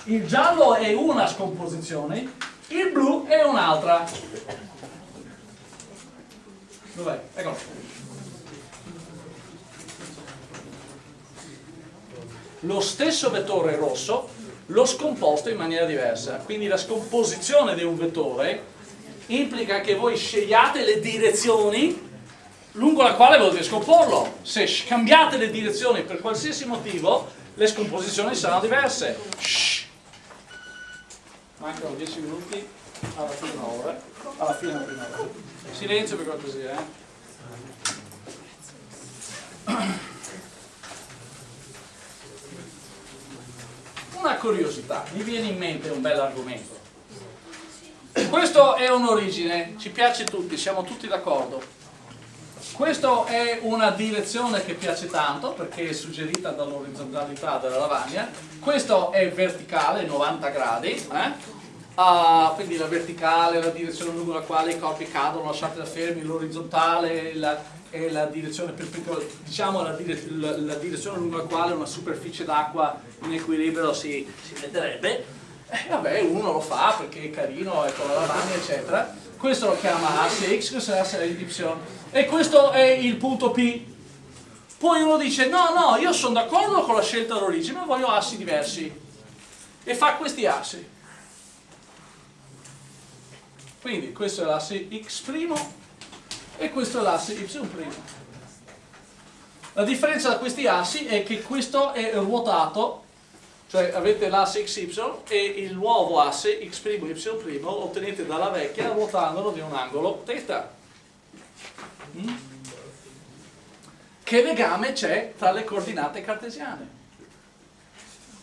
Il giallo è una scomposizione, il blu è un'altra. Dov'è? Eccolo. Lo stesso vettore rosso lo scomposto in maniera diversa. Quindi la scomposizione di un vettore implica che voi scegliate le direzioni lungo la quale volete scomporlo. Se cambiate le direzioni per qualsiasi motivo, le scomposizioni saranno diverse. Shh. Mancano 10 minuti alla fine un'ora. Alla fine della prima ora. Silenzio per cortesia, eh. Una curiosità, mi viene in mente un bel argomento. Questo è un'origine, ci piace tutti, siamo tutti d'accordo. Questa è una direzione che piace tanto perché è suggerita dall'orizzontalità della lavagna. Questo è verticale, 90 gradi. Eh? Uh, quindi la verticale la direzione lungo la quale i corpi cadono lasciati da fermi, l'orizzontale è la direzione perpendicolare, diciamo la, dire, la, la, direzione lungo la quale una superficie d'acqua in equilibrio si, si metterebbe. Eh, vabbè, uno lo fa perché è carino, è con la lavagna, eccetera. Questo lo chiama asse X, questo è l'asse Y. E questo è il punto P. Poi uno dice, no, no, io sono d'accordo con la scelta dell'origine, ma voglio assi diversi. E fa questi assi. Quindi questo è l'asse x' e questo è l'asse y'. La differenza da questi assi è che questo è ruotato, cioè avete l'asse xy e il nuovo asse x' y' ottenete dalla vecchia ruotandolo di un angolo θ. Mm? Che legame c'è tra le coordinate cartesiane?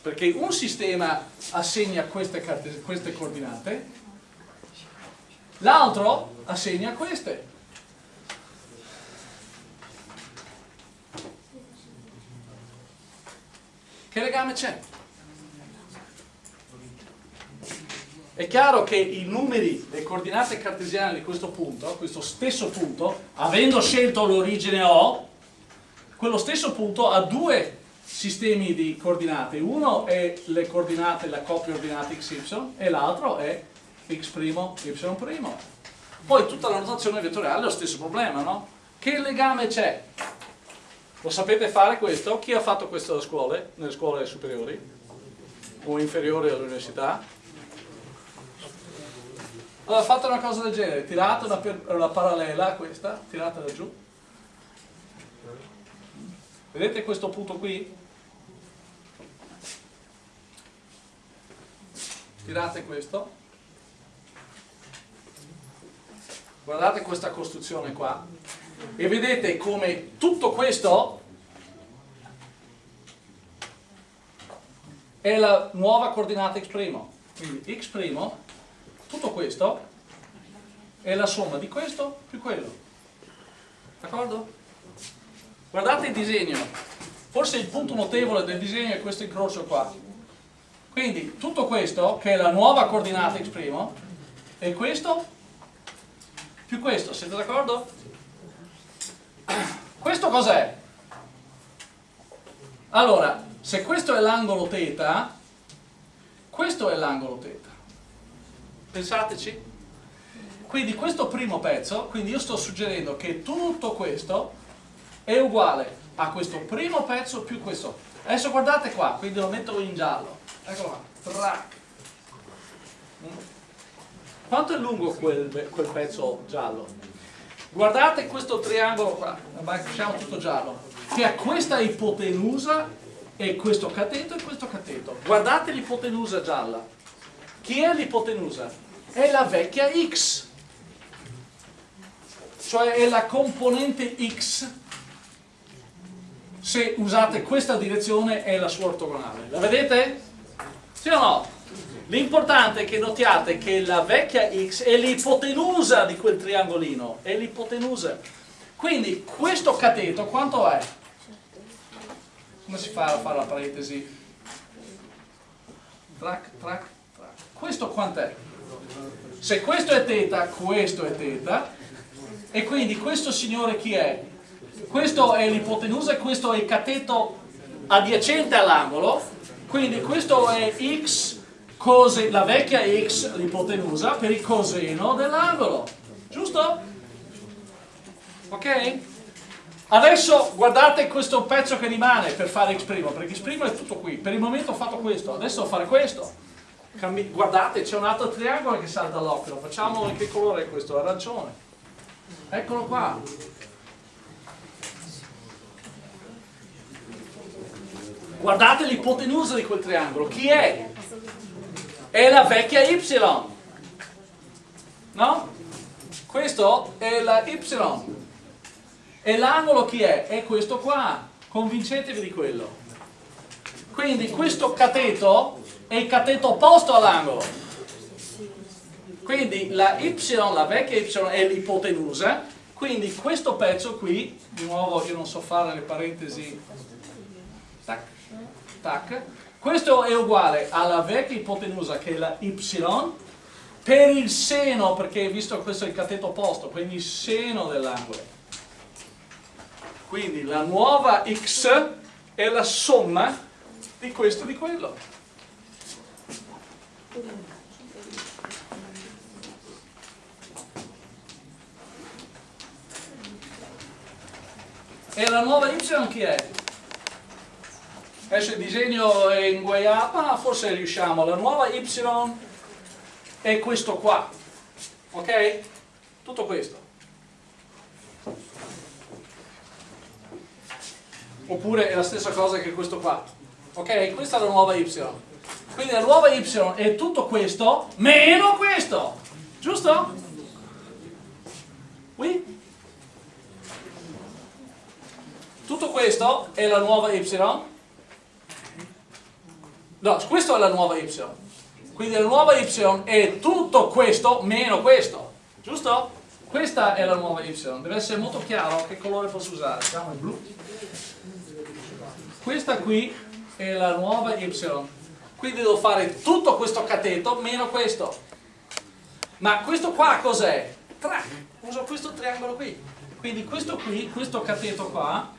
Perché un sistema assegna queste, queste coordinate L'altro assegna queste. Che legame c'è? È chiaro che i numeri, le coordinate cartesiane di questo punto, questo stesso punto, avendo scelto l'origine O, quello stesso punto ha due sistemi di coordinate. Uno è le coordinate, la coppia ordinate XY e l'altro è x', y'. Poi tutta la notazione vettoriale è lo stesso problema, no? Che legame c'è? Lo sapete fare questo? Chi ha fatto questo nelle scuole, nelle scuole superiori o inferiori all'università? Allora fate una cosa del genere, tirate una, una parallela a questa, tirate da giù. Vedete questo punto qui? Tirate questo guardate questa costruzione qua e vedete come tutto questo è la nuova coordinata x', quindi x', tutto questo è la somma di questo più quello, d'accordo? Guardate il disegno, forse il punto notevole del disegno è questo incrocio qua, quindi tutto questo che è la nuova coordinata x' e questo più questo, siete d'accordo? Questo cos'è? Allora, se questo è l'angolo θ, questo è l'angolo θ. Pensateci. Quindi questo primo pezzo, quindi io sto suggerendo che tutto questo è uguale a questo primo pezzo più questo. Adesso guardate qua, quindi lo metto in giallo. Eccolo qua. Track. Quanto è lungo quel, quel pezzo giallo? Guardate questo triangolo qua, facciamo tutto giallo, che ha questa ipotenusa e questo cateto e questo cateto. Guardate l'ipotenusa gialla. Chi è l'ipotenusa? È la vecchia x, cioè è la componente x se usate questa direzione è la sua ortogonale. La vedete? Sì o no? L'importante è che notiate che la vecchia x è l'ipotenusa di quel triangolino, è l'ipotenusa. Quindi questo cateto quanto è? Come si fa a fare la parentesi? Trac, trac. Questo quant'è? Se questo è teta, questo è teta, e quindi questo signore chi è? Questo è l'ipotenusa e questo è il cateto adiacente all'angolo, quindi questo è x cose, la vecchia x l'ipotenusa per il coseno dell'angolo, giusto? Ok? Adesso guardate questo pezzo che rimane per fare X', perché X' è tutto qui. Per il momento ho fatto questo, adesso devo fare questo. Cambi guardate, c'è un altro triangolo che salta all'occhio. Facciamo in che colore è questo? Arancione. Eccolo qua. Guardate l'ipotenusa di quel triangolo. Chi è? È la vecchia Y. No? Questo è la Y. E l'angolo chi è? È questo qua. Convincetevi di quello. Quindi questo cateto è il cateto opposto all'angolo. Quindi la Y, la vecchia Y è l'ipotenusa. Quindi questo pezzo qui, di nuovo io non so fare le parentesi, tac, tac, questo è uguale alla vecchia ipotenusa che è la Y per il seno, perché visto che questo è il cateto opposto, quindi il seno dell'angolo. Quindi la nuova x è la somma di questo e di quello. E la nuova y chi è? Adesso il disegno è inguaiato, ma forse riusciamo. La nuova y è questo qua. Ok? Tutto questo. oppure è la stessa cosa che questo qua ok? questa è la nuova y quindi la nuova y è tutto questo meno questo. Giusto? Oui? tutto questo è la nuova y? No, questo è la nuova y. Quindi la nuova y è tutto questo meno questo. Giusto? questa è la nuova y. Deve essere molto chiaro che colore posso usare. Diciamo il blu. Questa qui è la nuova y quindi devo fare tutto questo cateto meno questo. Ma questo qua cos'è? uso questo triangolo qui. Quindi questo qui, questo cateto qua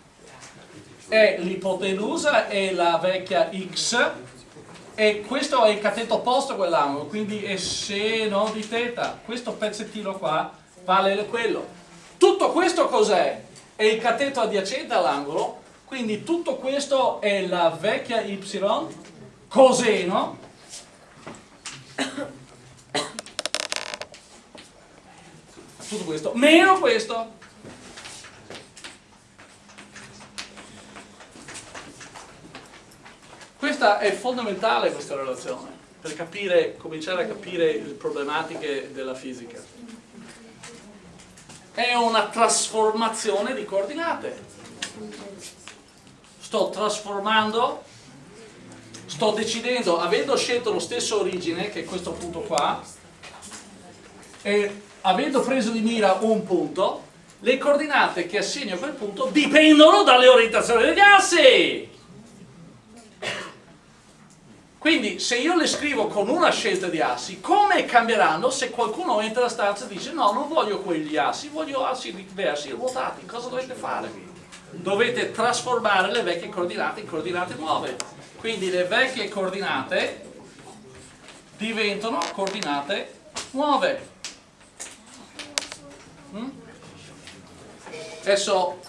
è l'ipotenusa e la vecchia x e questo è il cateto opposto a quell'angolo. Quindi è seno di teta. Questo pezzettino qua vale quello. Tutto questo cos'è? è il cateto adiacente all'angolo. Quindi tutto questo è la vecchia y coseno tutto questo. Meno questo. Questa è fondamentale questa relazione per capire, cominciare a capire le problematiche della fisica. È una trasformazione di coordinate. Sto trasformando, sto decidendo, avendo scelto lo stesso origine, che è questo punto qua, e avendo preso di mira un punto, le coordinate che assegno a quel punto dipendono dalle orientazioni degli assi. Quindi se io le scrivo con una scelta di assi, come cambieranno se qualcuno entra nella stanza e dice no, non voglio quegli assi, voglio assi diversi, ruotati, cosa dovete fare? dovete trasformare le vecchie coordinate in coordinate nuove. Quindi le vecchie coordinate diventano coordinate nuove. Mm? Adesso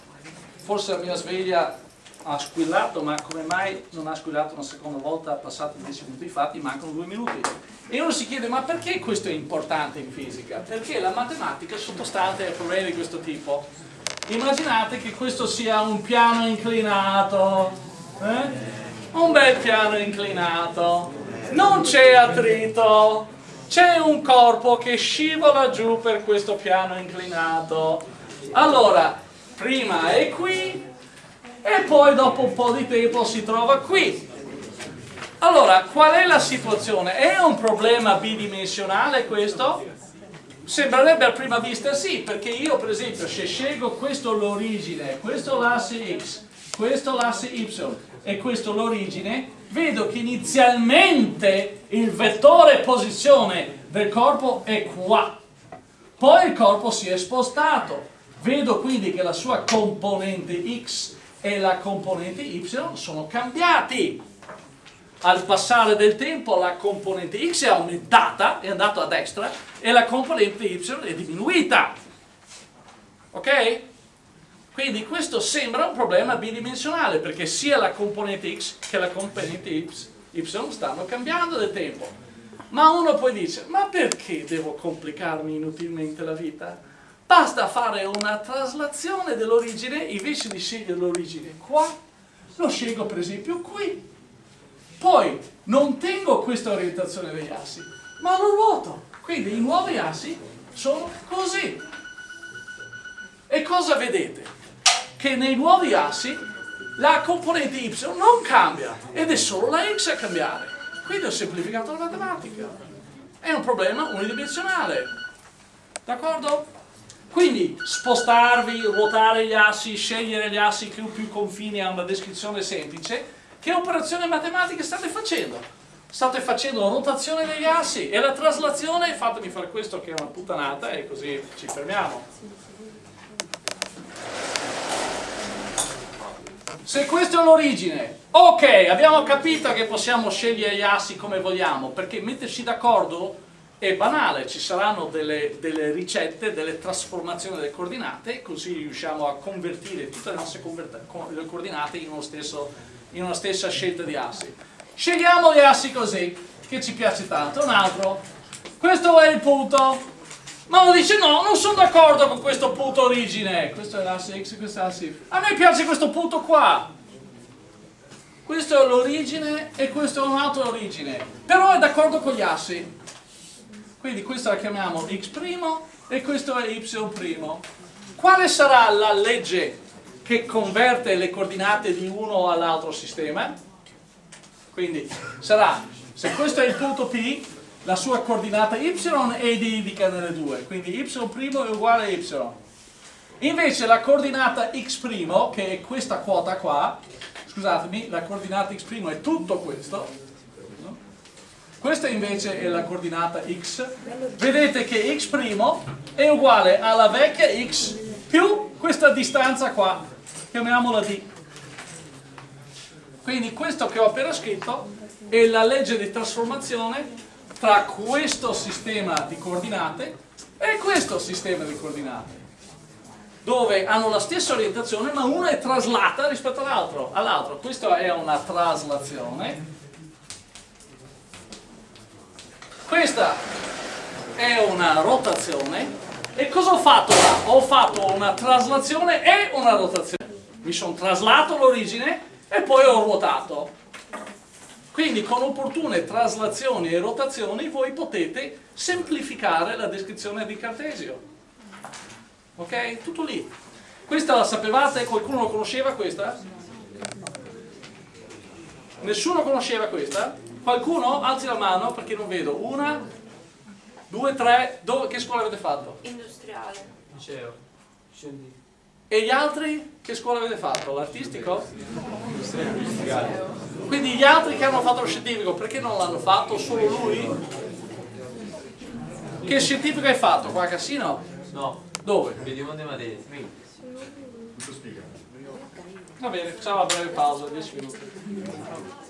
forse la mia sveglia ha squillato, ma come mai non ha squillato una seconda volta passati 10 minuti? Infatti mancano due minuti. E uno si chiede, ma perché questo è importante in fisica? Perché la matematica è sottostante a problemi di questo tipo immaginate che questo sia un piano inclinato eh? Un bel piano inclinato non c'è attrito c'è un corpo che scivola giù per questo piano inclinato allora prima è qui e poi dopo un po' di tempo si trova qui allora qual è la situazione? è un problema bidimensionale questo? Sembrerebbe a prima vista sì, perché io per esempio se scelgo questo l'origine, questo l'asse x, questo l'asse y e questo l'origine, vedo che inizialmente il vettore posizione del corpo è qua, poi il corpo si è spostato, vedo quindi che la sua componente x e la componente y sono cambiati al passare del tempo la componente x è aumentata, è andata a destra, e la componente y è diminuita. Ok? Quindi questo sembra un problema bidimensionale perché sia la componente x che la componente y stanno cambiando nel tempo. Ma uno poi dice, ma perché devo complicarmi inutilmente la vita? Basta fare una traslazione dell'origine, invece di scegliere l'origine qua, lo scelgo per esempio qui. Poi non tengo questa orientazione degli assi, ma lo ruoto. Quindi i nuovi assi sono così. E cosa vedete? Che nei nuovi assi la componente y non cambia ed è solo la x a cambiare. Quindi ho semplificato la matematica. È un problema unidimensionale. D'accordo? Quindi spostarvi, ruotare gli assi, scegliere gli assi che più confini a una descrizione semplice, che operazione matematica state facendo? State facendo rotazione degli assi e la traslazione, fatemi fare questo che è una puttanata e così ci fermiamo. Se questa è l'origine, ok, abbiamo capito che possiamo scegliere gli assi come vogliamo, perché metterci d'accordo è banale, ci saranno delle, delle, ricette, delle trasformazioni delle coordinate, così riusciamo a convertire tutte le nostre le coordinate in, stesso, in una stessa scelta di assi. Scegliamo gli assi così, che ci piace tanto, un altro, questo è il punto, ma uno dice no, non sono d'accordo con questo punto origine. Questo è l'asse x, questo è l'asse y. A me piace questo punto qua. Questo è l'origine e questo è un'altra origine. Però è d'accordo con gli assi. Quindi questa la chiamiamo x' e questo è y'. Quale sarà la legge che converte le coordinate di uno all'altro sistema? Quindi sarà, se questo è il punto P, la sua coordinata y è identica nelle due, quindi y' è uguale a y. Invece la coordinata x', che è questa quota qua, scusatemi, la coordinata x' è tutto questo, questa invece è la coordinata x, vedete che x' è uguale alla vecchia x più questa distanza qua, chiamiamola d. Quindi questo che ho appena scritto è la legge di trasformazione tra questo sistema di coordinate e questo sistema di coordinate dove hanno la stessa orientazione ma una è traslata rispetto all'altro all questa è una traslazione. Questa è una rotazione. E cosa ho fatto là? ho fatto una traslazione e una rotazione. Mi sono traslato l'origine e poi ho ruotato quindi con opportune traslazioni e rotazioni voi potete semplificare la descrizione di Cartesio. Ok? Tutto lì. Questa la sapevate? Qualcuno lo conosceva questa? Nessuno conosceva questa? Qualcuno? Alzi la mano perché non vedo. Una, due, tre. Dove, che scuola avete fatto? Industriale. Liceo. E gli altri che scuola avete fatto? L'artistico? Quindi gli altri che hanno fatto lo scientifico, perché non l'hanno fatto? Solo lui? Che scientifico hai fatto? Qua a Cassino? No. Dove? Vediamo di Madrid. Va bene, facciamo una breve pausa, 10 minuti.